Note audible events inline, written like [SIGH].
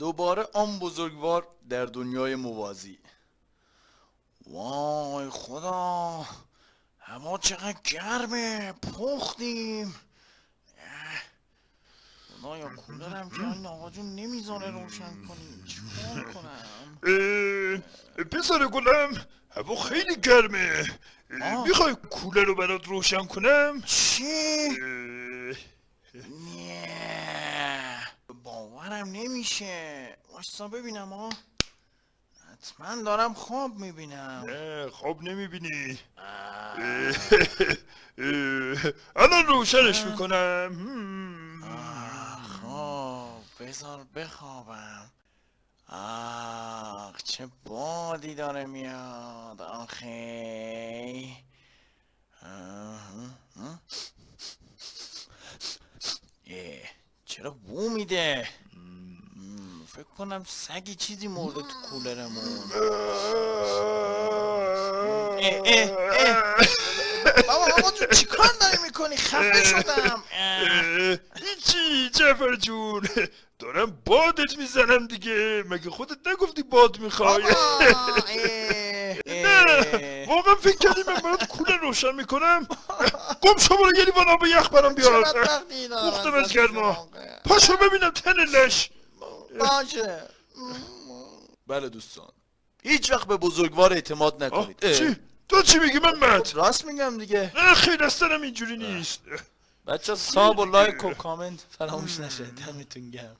دوباره آن بزرگوار در دنیای موازی. وای خدا هوا چقدر گرمه پختیم. خدایا کولرم که این آقا جون نمی‌ذاره روشن کنیم. چیکار کنم؟ پسر گلم هوا خیلی گرمه. می‌خوای کولر رو برات روشن کنم؟ چی؟ اه، نه باورم نمیشه. واستا ببینم ها حتما دارم خواب می‌بینم. نه خواب نمی‌بینی. [LAUGHS] الان روشنش می‌کنم. خب بذار بخوابم. آخ چه بادی داره میاد. اه، چرا بو میده فکر کنم سگی چیزی مرده تو کولرمون. اه، اه، اه. بابا بابا جون چیکار داری می‌کنی؟ خفه شدم. اه. هیچی جعفر جون؟ دارم بادت می‌زنم دیگه. مگه خودت نگفتی باد می‌خوای؟ [LAUGHS] نه. واقعا فکر کردی من برات کولر روشن می‌کنم. گم شو برو یه لیوان آب یخ برام چه بیار بدبختی دارم پختم ازت از گرما. پاشو ببینم تن لش. باشه. بله دوستان. هیچ وقت به بزرگوار اعتماد نکنید. اه. چی؟ تو چی میگی من مت؟ راست میگم دیگه. نه خیلی اصلا اینجوری نیست. بچه ساب و لایک و کامنت فراموش نشه. دمتون گرم.